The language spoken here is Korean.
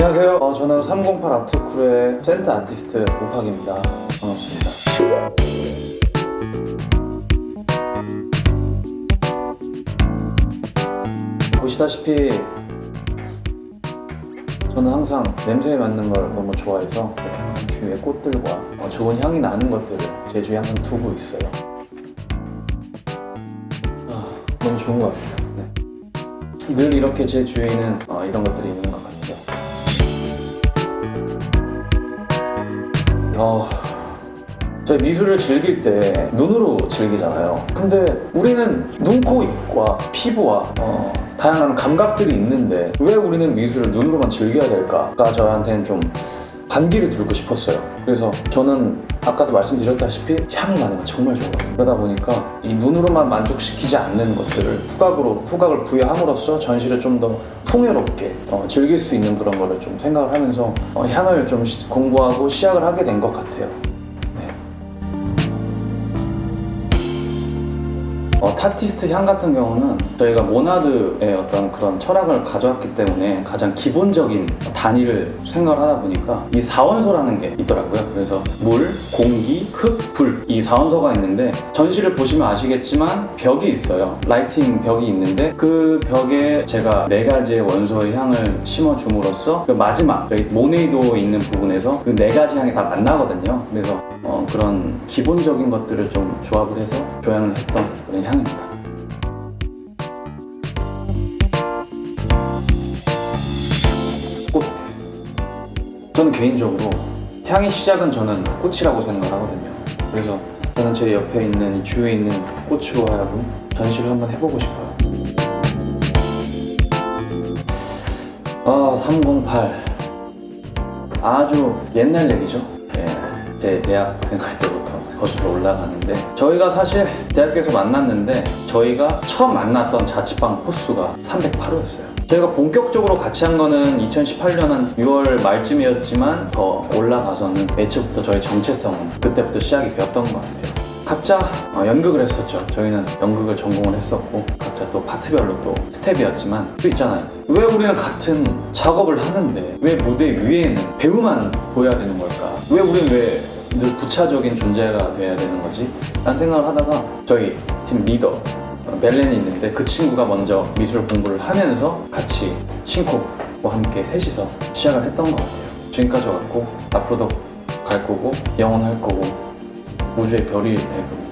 안녕하세요. 어, 저는 308 아트크루의 센터 아티스트 오팍입니다. 반갑습니다. 보시다시피 저는 항상 냄새에 맡는 걸 너무 좋아해서 이렇게 항상 주위에 꽃들과 어, 좋은 향이 나는 것들을 제 주위에 항상 두고 있어요. 아, 너무 좋은 것 같아요. 네. 늘 이렇게 제 주위에는 어, 이런 것들이 있는 것 같아요. 어, 저희 미술을 즐길 때 눈으로 즐기잖아요. 근데 우리는 눈, 코, 입과 피부와 어, 다양한 감각들이 있는데 왜 우리는 미술을 눈으로만 즐겨야 될까가 저한테는 좀 반기를 들고 싶었어요. 그래서 저는 아까도 말씀드렸다시피 향이 나는 건 정말 좋아요. 그러다 보니까 이 눈으로만 만족시키지 않는 것들을 후각으로 후각을 부여함으로써 전시를 좀더 통외롭게 어, 즐길 수 있는 그런 거를 좀 생각을 하면서 어, 향을 좀 시- 공부하고 시작을 하게 된 것 같아요. 어, 타티스트 향 같은 경우는 저희가 모나드의 어떤 그런 철학을 가져왔기 때문에 가장 기본적인 단위를 생각을 하다 보니까 이 사원소라는 게 있더라고요. 그래서 물, 공기, 흙, 불이 사원소가 있는데 전시를 보시면 아시겠지만 벽이 있어요. lighting 벽이 있는데 그 벽에 제가 네 가지의 원소의 향을 심어줌으로써 그 마지막 저희 모네이도 있는 부분에서 그 네 가지 향이 다 만나거든요. 그래서 어, 그런 기본적인 것들을 좀 조합을 해서 조향을 했던 그런 향입니다. 꽃. 저는 개인적으로 향의 시작은 저는 꽃이라고 생각을 하거든요. 그래서 저는 제 옆에 있는 이 주위에 있는 꽃으로 하여금 전시를 한번 해보고 싶어요. 아, 308. 아주 옛날 얘기죠. 예, 제 대학 생활 때부터 거슬러 올라가는데 저희가 사실 대학교에서 만났는데 저희가 처음 만났던 자취방 코수가 308호였어요. 저희가 본격적으로 같이 한 거는 2018년 한 6월 말쯤이었지만 더 올라가서는 애초부터 저희 정체성은 그때부터 시작이 되었던 것 같아요. 각자 어, 연극을 했었죠. 저희는 연극을 전공을 했었고 각자 또 파트별로 또 스텝이었지만 또 있잖아요. 왜 우리는 같은 작업을 하는데 왜 무대 위에는 배우만 보여야 되는 걸까? 왜 우리는 왜 늘 부차적인 존재가 돼야 되는 거지? 라는 생각을 하다가 저희 팀 리더 어, 벨렌이 있는데 그 친구가 먼저 미술 공부를 하면서 같이 신코와 함께 셋이서 시작을 했던 것 같아요. 지금까지 왔고 앞으로도 갈 거고 영원할 거고 우주의 별이 될 겁니다.